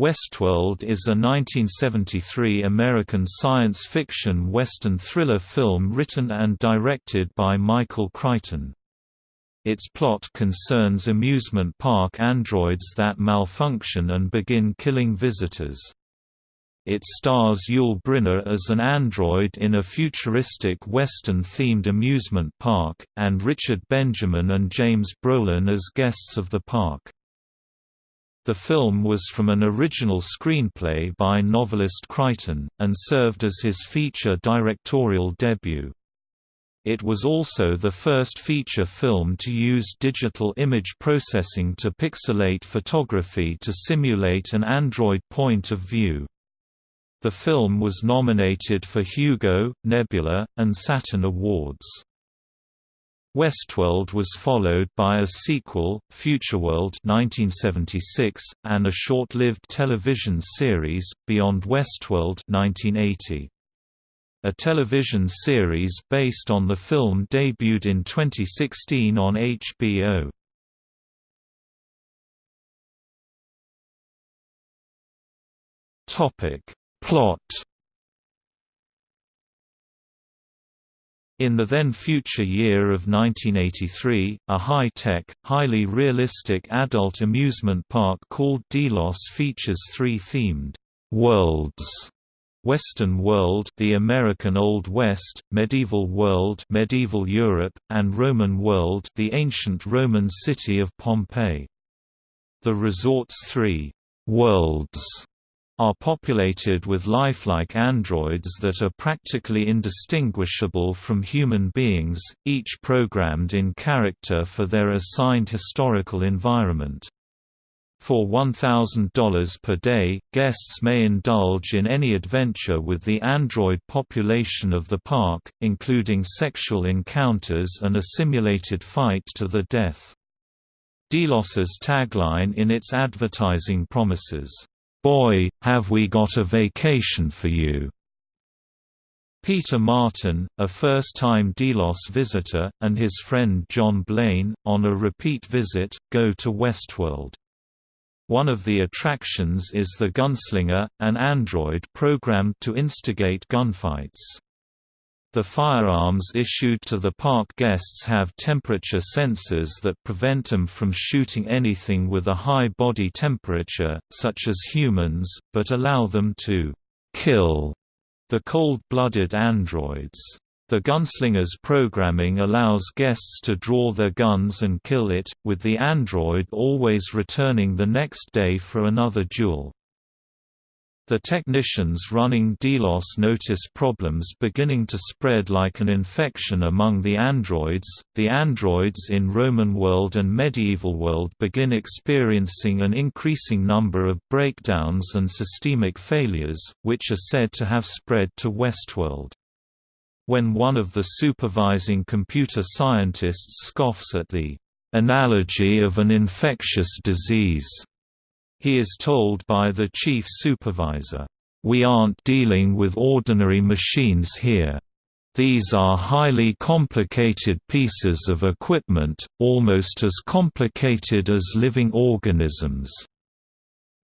Westworld is a 1973 American science fiction western thriller film written and directed by Michael Crichton. Its plot concerns amusement park androids that malfunction and begin killing visitors. It stars Yul Brynner as an android in a futuristic Western-themed amusement park, and Richard Benjamin and James Brolin as guests of the park. The film was from an original screenplay by novelist Crichton, and served as his feature directorial debut. It was also the first feature film to use digital image processing to pixelate photography to simulate an android point of view. The film was nominated for Hugo, Nebula, and Saturn Awards. Westworld was followed by a sequel, Futureworld 1976, and a short-lived television series, Beyond Westworld 1980. A television series based on the film debuted in 2016 on HBO. Plot In the then-future year of 1983, a high-tech, highly realistic adult amusement park called Delos features three themed worlds Western World, the American Old West, Medieval World, Medieval Europe, and Roman World, the ancient Roman city of Pompeii. The resort's three worlds are populated with lifelike androids that are practically indistinguishable from human beings, each programmed in character for their assigned historical environment. For $1,000 per day, guests may indulge in any adventure with the android population of the park, including sexual encounters and a simulated fight to the death. Delos's tagline in its advertising promises, "'Boy, have we got a vacation for you!' Peter Martin, a first-time Delos visitor, and his friend John Blaine, on a repeat visit, go to Westworld. One of the attractions is the Gunslinger, an android programmed to instigate gunfights. The firearms issued to the park guests have temperature sensors that prevent them from shooting anything with a high body temperature, such as humans, but allow them to kill the cold-blooded androids. The gunslinger's programming allows guests to draw their guns and kill it, with the android always returning the next day for another duel. The technicians running Delos notice problems beginning to spread like an infection among the androids. The androids in Roman world and medieval world begin experiencing an increasing number of breakdowns and systemic failures, which are said to have spread to Westworld. When one of the supervising computer scientists scoffs at the analogy of an infectious disease he is told by the chief supervisor, "We aren't dealing with ordinary machines here. These are highly complicated pieces of equipment, almost as complicated as living organisms.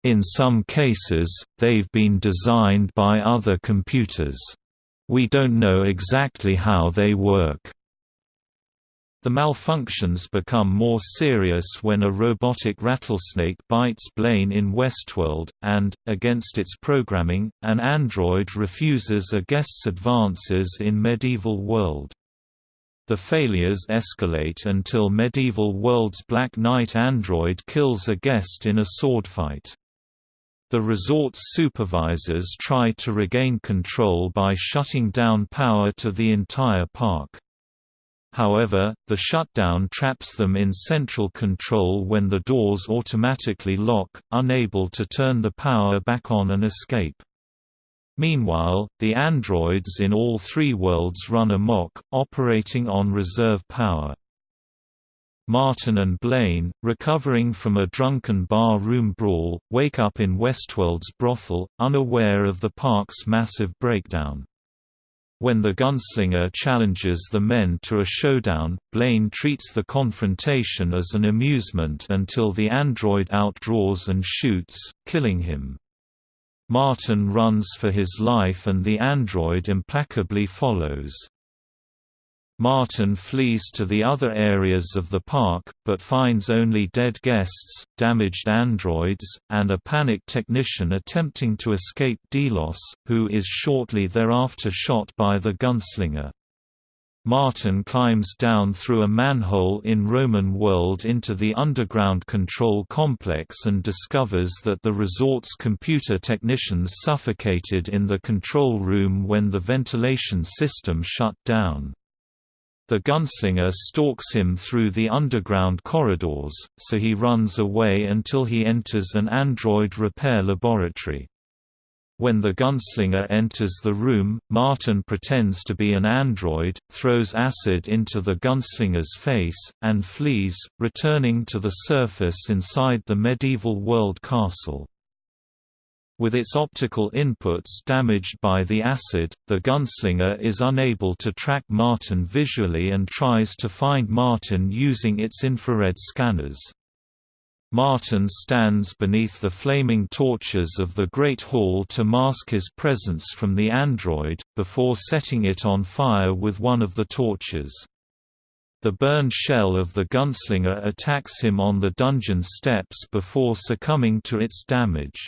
In some cases, they've been designed by other computers. We don't know exactly how they work. The malfunctions become more serious when a robotic rattlesnake bites Blaine in Westworld, and, against its programming, an android refuses a guest's advances in Medieval World. The failures escalate until Medieval World's Black Knight android kills a guest in a sword fight. The resort's supervisors try to regain control by shutting down power to the entire park. However, the shutdown traps them in central control when the doors automatically lock, unable to turn the power back on and escape. Meanwhile, the androids in all three worlds run amok, operating on reserve power. Martin and Blaine, recovering from a drunken bar room brawl, wake up in Westworld's brothel, unaware of the park's massive breakdown. When the gunslinger challenges the men to a showdown, Blaine treats the confrontation as an amusement until the android outdraws and shoots, killing him. Martin runs for his life and the android implacably follows. Martin flees to the other areas of the park, but finds only dead guests, damaged androids, and a panicked technician attempting to escape Delos, who is shortly thereafter shot by the gunslinger. Martin climbs down through a manhole in Roman World into the underground control complex and discovers that the resort's computer technicians suffocated in the control room when the ventilation system shut down. The gunslinger stalks him through the underground corridors, so he runs away until he enters an android repair laboratory. When the gunslinger enters the room, Martin pretends to be an android, throws acid into the gunslinger's face, and flees, returning to the surface inside the medieval world castle. With its optical inputs damaged by the acid, the gunslinger is unable to track Martin visually and tries to find Martin using its infrared scanners. Martin stands beneath the flaming torches of the Great Hall to mask his presence from the android, before setting it on fire with one of the torches. The burned shell of the gunslinger attacks him on the dungeon steps before succumbing to its damage.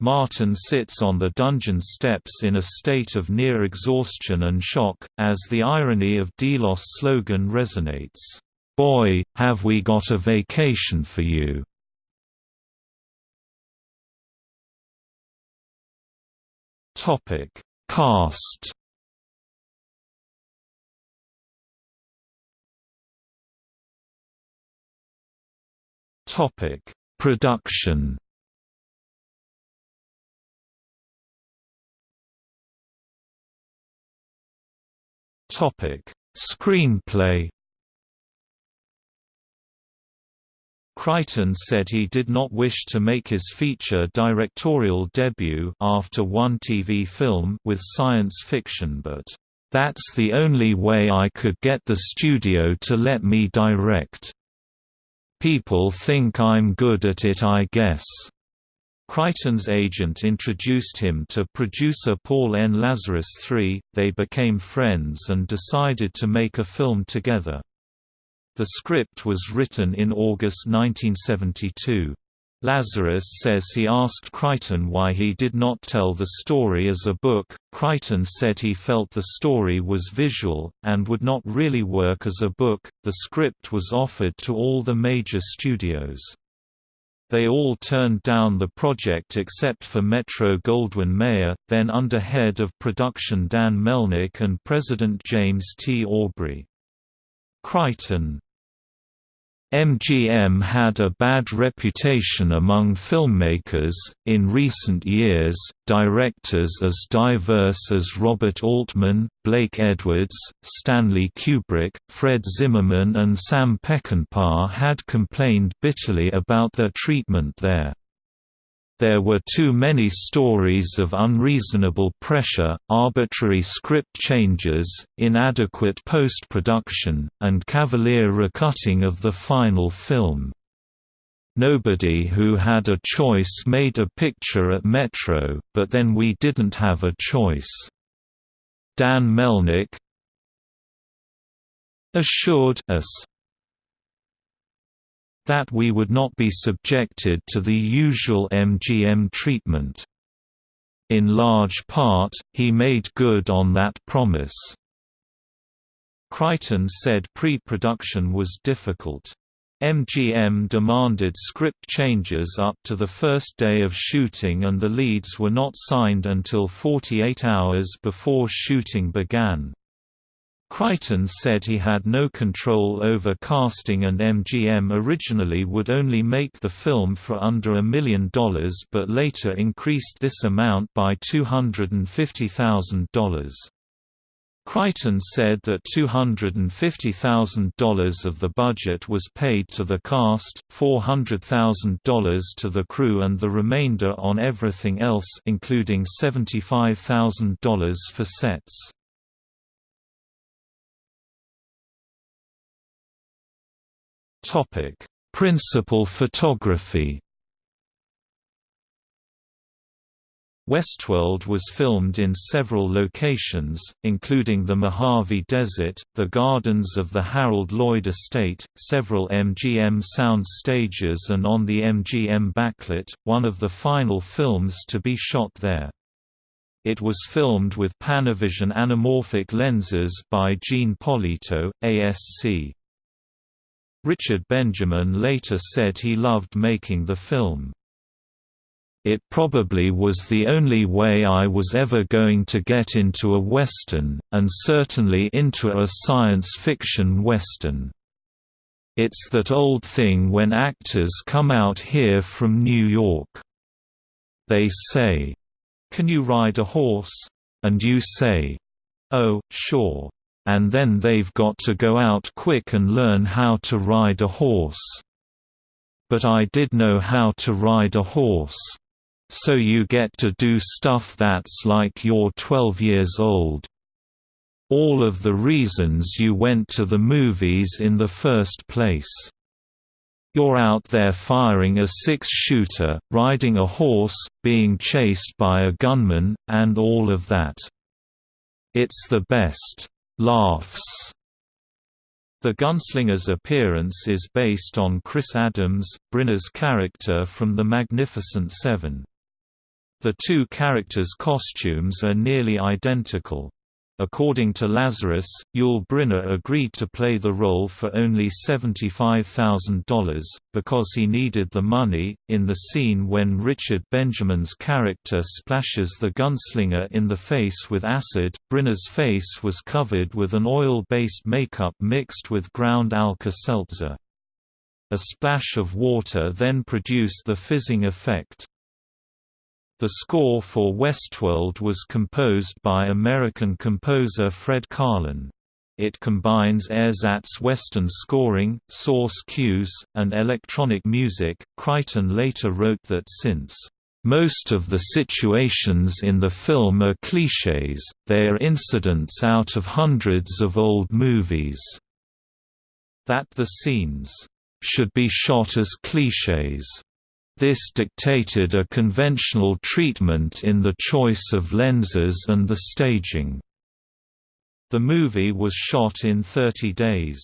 Martin sits on the dungeon steps in a state of near exhaustion and shock, as the irony of Delos' slogan resonates, "'Boy, have we got a vacation for you!' Cast Production Topic: Screenplay. Crichton said he did not wish to make his feature directorial debut after one TV film with science fiction but, "...that's the only way I could get the studio to let me direct. People think I'm good at it I guess." Crichton's agent introduced him to producer Paul N. Lazarus III, they became friends and decided to make a film together. The script was written in August 1972. Lazarus says he asked Crichton why he did not tell the story as a book. Crichton said he felt the story was visual, and would not really work as a book. The script was offered to all the major studios. They all turned down the project except for Metro-Goldwyn-Mayer, then under head of production Dan Melnick and president James T. Aubrey. Crichton MGM had a bad reputation among filmmakers. In recent years, directors as diverse as Robert Altman, Blake Edwards, Stanley Kubrick, Fred Zinnemann, and Sam Peckinpah had complained bitterly about their treatment there. There were too many stories of unreasonable pressure, arbitrary script changes, inadequate post-production, and cavalier recutting of the final film. Nobody who had a choice made a picture at Metro, but then we didn't have a choice. Dan Melnick assured us that we would not be subjected to the usual MGM treatment. In large part, he made good on that promise. Crichton said pre-production was difficult. MGM demanded script changes up to the first day of shooting and the leads were not signed until 48 hours before shooting began. Crichton said he had no control over casting and MGM originally would only make the film for under a million dollars but later increased this amount by $250,000. Crichton said that $250,000 of the budget was paid to the cast, $400,000 to the crew and the remainder on everything else including $75,000 for sets. Topic: Principal photography. Westworld was filmed in several locations, including the Mojave Desert, the gardens of the Harold Lloyd Estate, several MGM sound stages and on the MGM backlot, one of the final films to be shot there. It was filmed with Panavision anamorphic lenses by Gene Polito, ASC. Richard Benjamin later said he loved making the film. It probably was the only way I was ever going to get into a Western, and certainly into a science fiction Western. It's that old thing when actors come out here from New York. They say, Can you ride a horse? And you say, Oh, sure. And then they've got to go out quick and learn how to ride a horse. But I did know how to ride a horse. So you get to do stuff that's like you're 12 years old. All of the reasons you went to the movies in the first place. You're out there firing a six-shooter, riding a horse, being chased by a gunman, and all of that. It's the best. Laughs. The gunslinger's appearance is based on Chris Adams, Brynner's character from The Magnificent Seven. The two characters' costumes are nearly identical. According to Lazarus, Yul Brynner agreed to play the role for only $75,000, because he needed the money. In the scene when Richard Benjamin's character splashes the gunslinger in the face with acid, Brynner's face was covered with an oil based makeup mixed with ground Alka Seltzer. A splash of water then produced the fizzing effect. The score for Westworld was composed by American composer Fred Karlin. It combines ersatz Western scoring, source cues, and electronic music. Crichton later wrote that since most of the situations in the film are clichés, they are incidents out of hundreds of old movies. That the scenes should be shot as clichés this dictated a conventional treatment in the choice of lenses and the staging. The movie was shot in 30 days.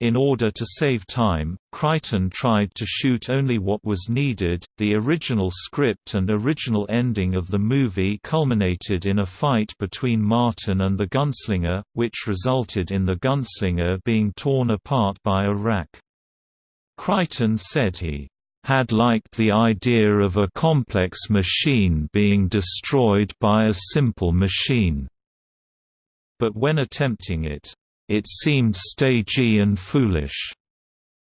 In order to save time, Crichton tried to shoot only what was needed. The original script and original ending of the movie culminated in a fight between Martin and the gunslinger, which resulted in the gunslinger being torn apart by a rack. Crichton said he had liked the idea of a complex machine being destroyed by a simple machine. But when attempting it, it seemed stagey and foolish.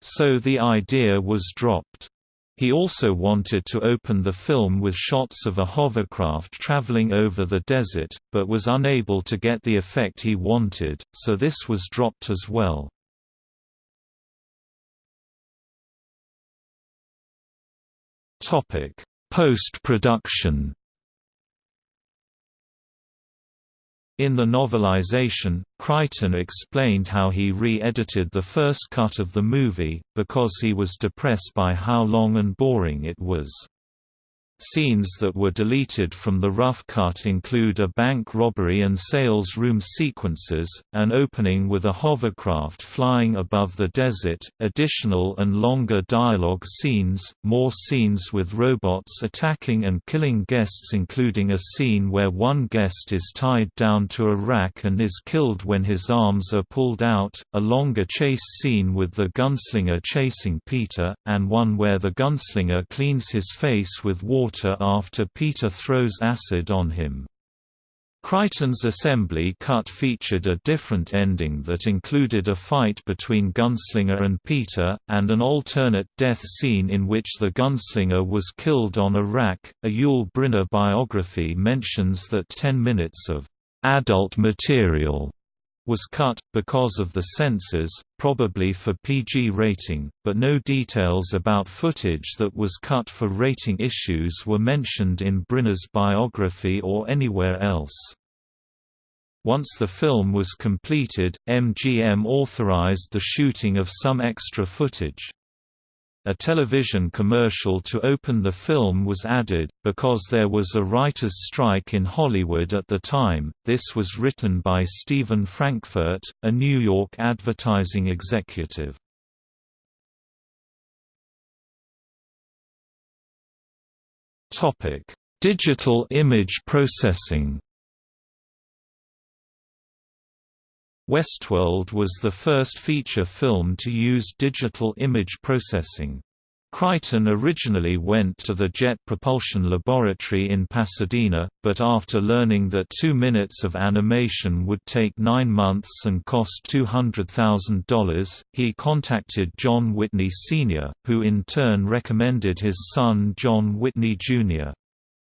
So the idea was dropped. He also wanted to open the film with shots of a hovercraft traveling over the desert, but was unable to get the effect he wanted, so this was dropped as well. Topic: Post-production. In the novelization, Crichton explained how he re-edited the first cut of the movie, because he was depressed by how long and boring it was. Scenes that were deleted from the rough cut include a bank robbery and sales room sequences, an opening with a hovercraft flying above the desert, additional and longer dialogue scenes, more scenes with robots attacking and killing guests including a scene where one guest is tied down to a rack and is killed when his arms are pulled out, a longer chase scene with the gunslinger chasing Peter, and one where the gunslinger cleans his face with water water after Peter throws acid on him. Crichton's assembly cut featured a different ending that included a fight between Gunslinger and Peter, and an alternate death scene in which the gunslinger was killed on a rack. A Yul Brynner biography mentions that 10 minutes of adult material was cut, because of the censors, probably for PG rating, but no details about footage that was cut for rating issues were mentioned in Brynner's biography or anywhere else. Once the film was completed, MGM authorized the shooting of some extra footage. A television commercial to open the film was added, because there was a writer's strike in Hollywood at the time. This was written by Stephen Frankfurt, a New York advertising executive. Digital image processing. Westworld was the first feature film to use digital image processing. Crichton originally went to the Jet Propulsion Laboratory in Pasadena, but after learning that two minutes of animation would take nine months and cost $200,000, he contacted John Whitney Sr., who in turn recommended his son John Whitney Jr.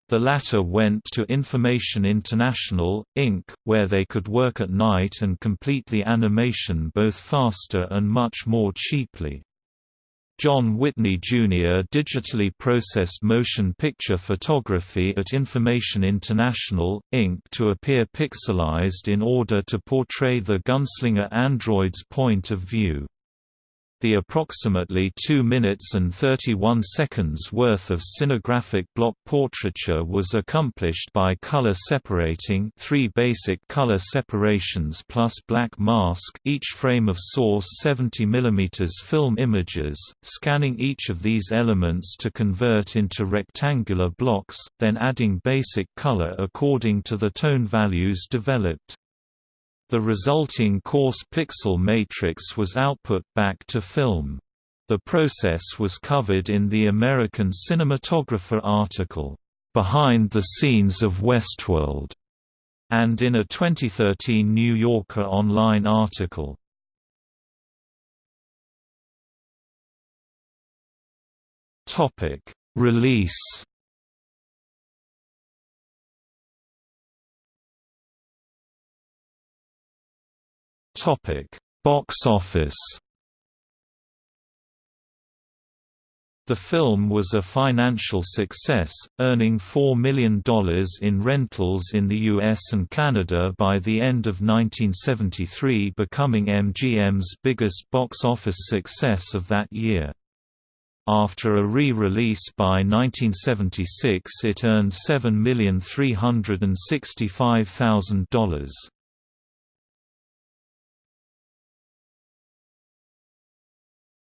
The latter went to Information International, Inc., where they could work at night and complete the animation both faster and much more cheaply. John Whitney Jr. digitally processed motion picture photography at Information International, Inc. to appear pixelized in order to portray the gunslinger android's point of view. The approximately 2 minutes and 31 seconds worth of cinegraphic block portraiture was accomplished by color separating three basic color separations plus black mask each frame of source 70 mm film images, scanning each of these elements to convert into rectangular blocks, then adding basic color according to the tone values developed. The resulting coarse pixel matrix was output back to film. The process was covered in the American Cinematographer article, "'Behind the Scenes of Westworld' and in a 2013 New Yorker Online article. Release Topic: Box office. The film was a financial success, earning $4 million in rentals in the US and Canada by the end of 1973 becoming MGM's biggest box office success of that year. After a re-release by 1976 it earned $7,365,000.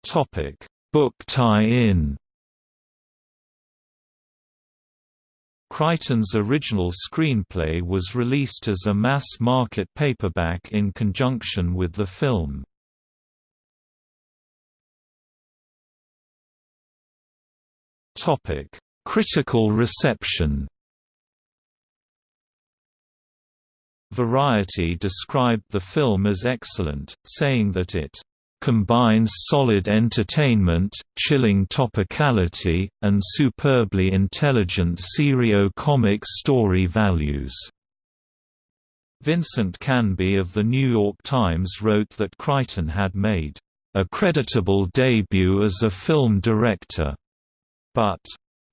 Topic: Book tie-in. Crichton's original screenplay was released as a mass-market paperback in conjunction with the film. Topic: Critical reception. Variety described the film as excellent, saying that it combines solid entertainment, chilling topicality, and superbly intelligent serio-comic story values." Vincent Canby of The New York Times wrote that Crichton had made, "...a creditable debut as a film director," but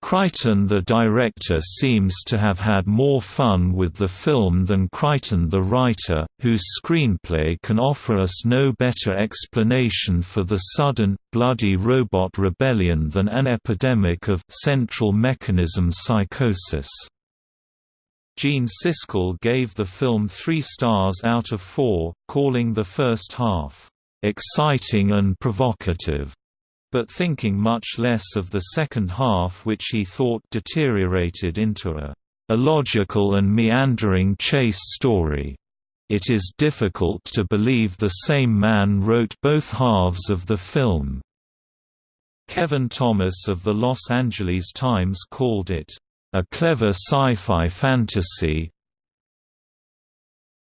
Crichton the director seems to have had more fun with the film than Crichton the writer, whose screenplay can offer us no better explanation for the sudden, bloody robot rebellion than an epidemic of central mechanism psychosis. Gene Siskel gave the film three stars out of four, calling the first half, "...exciting and provocative." But thinking much less of the second half which he thought deteriorated into a illogical and meandering chase story. It is difficult to believe the same man wrote both halves of the film. Kevin Thomas of the Los Angeles Times called it, "...a clever sci-fi fantasy,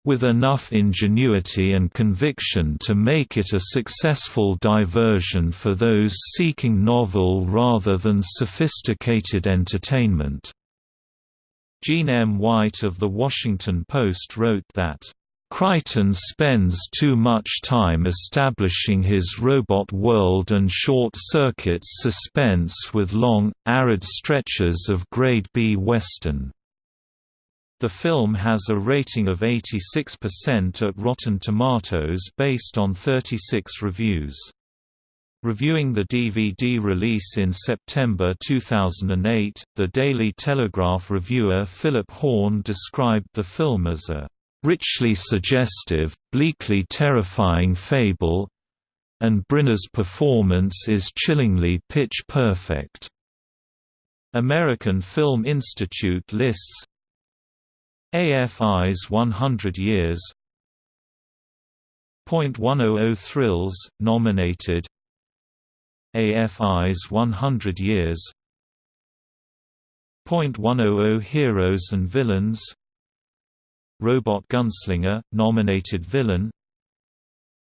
with enough ingenuity and conviction to make it a successful diversion for those seeking novel rather than sophisticated entertainment." Jean M. White of The Washington Post wrote that, Crichton spends too much time establishing his robot world and short-circuits suspense with long, arid stretches of grade B Western. The film has a rating of 86% at Rotten Tomatoes based on 36 reviews. Reviewing the DVD release in September 2008, the Daily Telegraph reviewer Philip Horne described the film as a richly suggestive, bleakly terrifying fable and Brynner's performance is chillingly pitch-perfect. American Film Institute lists AFI's 100 Years .100 Thrills, nominated. AFI's 100 Years .100 Heroes and Villains. Robot Gunslinger, nominated villain.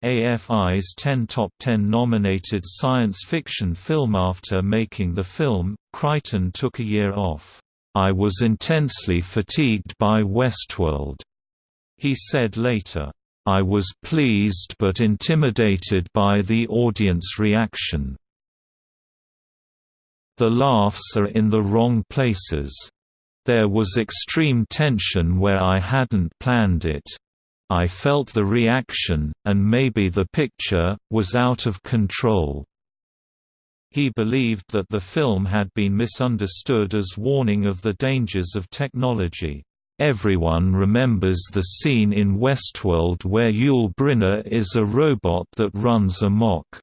AFI's 10 Top 10 nominated science fiction film After making the film, Crichton took a year off. I was intensely fatigued by Westworld. He said later, I was pleased but intimidated by the audience reaction. The laughs are in the wrong places. There was extreme tension where I hadn't planned it. I felt the reaction, and maybe the picture, was out of control. He believed that the film had been misunderstood as warning of the dangers of technology. Everyone remembers the scene in Westworld where Yul Brynner is a robot that runs amok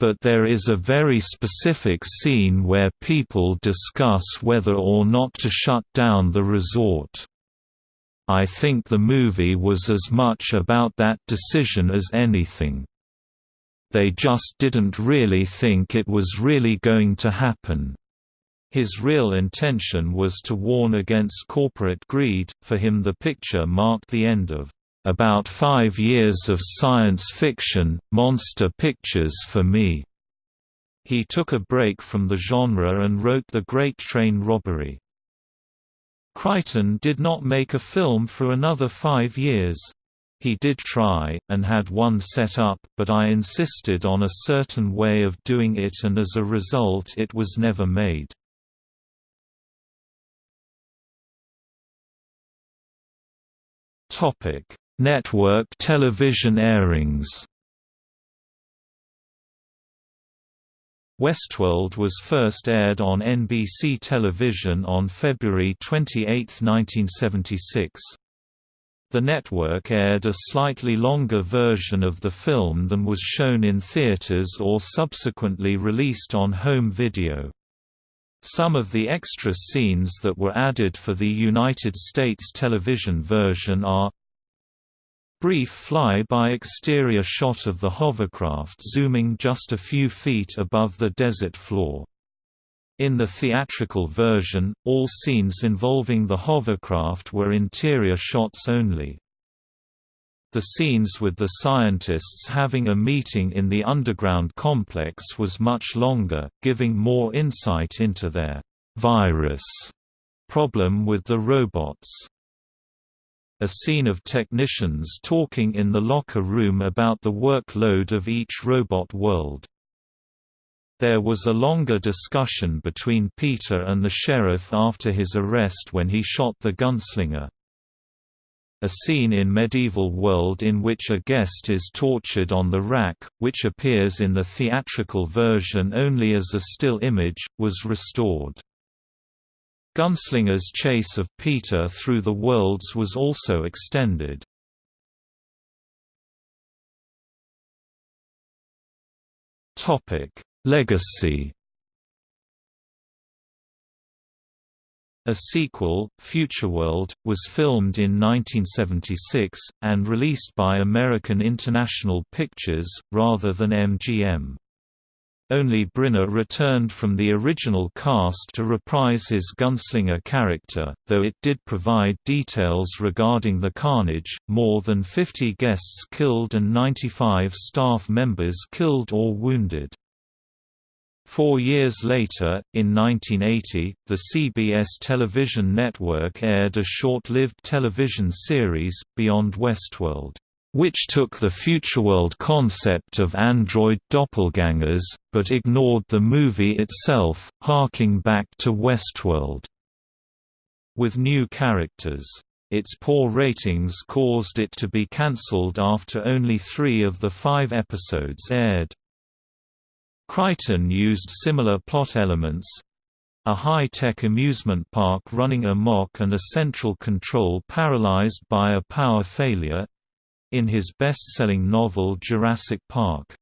but there is a very specific scene where people discuss whether or not to shut down the resort. I think the movie was as much about that decision as anything. They just didn't really think it was really going to happen. His real intention was to warn against corporate greed, for him the picture marked the end of about five years of science fiction, monster pictures for me. He took a break from the genre and wrote The Great Train Robbery. Crichton did not make a film for another five years. He did try, and had one set up, but I insisted on a certain way of doing it and as a result it was never made. Network television airings. Westworld was first aired on NBC television on February 28, 1976. The network aired a slightly longer version of the film than was shown in theaters or subsequently released on home video. Some of the extra scenes that were added for the United States television version are Brief fly-by exterior shot of the hovercraft zooming just a few feet above the desert floor. In the theatrical version, all scenes involving the hovercraft were interior shots only. The scenes with the scientists having a meeting in the underground complex was much longer, giving more insight into their virus problem with the robots. A scene of technicians talking in the locker room about the workload of each robot world. There was a longer discussion between Peter and the sheriff after his arrest when he shot the gunslinger a scene in medieval world in which a guest is tortured on the rack, which appears in the theatrical version only as a still image, was restored. Gunslinger's chase of Peter through the worlds was also extended. Legacy A sequel, Futureworld, was filmed in 1976, and released by American International Pictures, rather than MGM. Only Brynner returned from the original cast to reprise his gunslinger character, though it did provide details regarding the carnage, more than 50 guests killed and 95 staff members killed or wounded. Four years later, in 1980, the CBS television network aired a short-lived television series, Beyond Westworld, which took the Futureworld concept of android doppelgangers, but ignored the movie itself, harking back to Westworld. With new characters. Its poor ratings caused it to be cancelled after only three of the five episodes aired. Crichton used similar plot elements, a high-tech amusement park running amok and a central control paralyzed by a power failure in his best-selling novel Jurassic Park.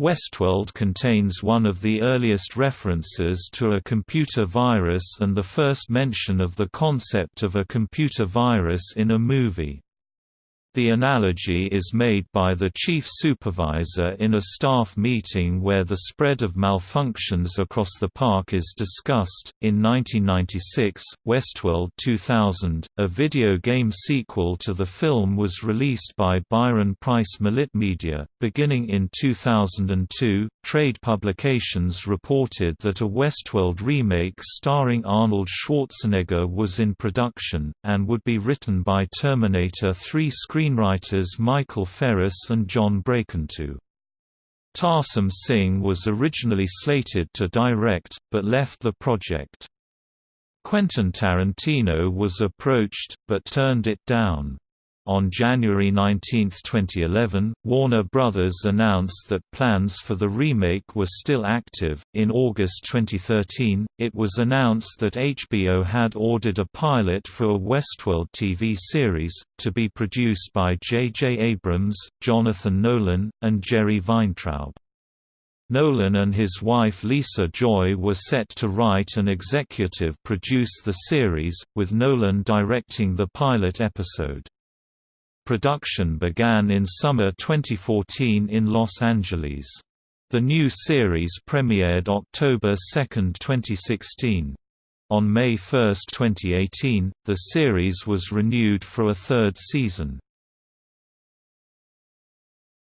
Westworld contains one of the earliest references to a computer virus and the first mention of the concept of a computer virus in a movie. The analogy is made by the chief supervisor in a staff meeting where the spread of malfunctions across the park is discussed. In 1996, Westworld 2000, a video game sequel to the film, was released by Byron Preiss Media. Beginning in 2002, trade publications reported that a Westworld remake starring Arnold Schwarzenegger was in production, and would be written by Terminator 3 screen screenwriters Michael Ferris and John Brancato. Tarsem Singh was originally slated to direct, but left the project. Quentin Tarantino was approached, but turned it down. On January 19, 2011, Warner Brothers announced that plans for the remake were still active. In August 2013, it was announced that HBO had ordered a pilot for a Westworld TV series, to be produced by J.J. Abrams, Jonathan Nolan, and Jerry Weintraub. Nolan and his wife Lisa Joy were set to write and executive produce the series, with Nolan directing the pilot episode. Production began in summer 2014 in Los Angeles. The new series premiered October 2, 2016. On May 1, 2018, the series was renewed for a third season.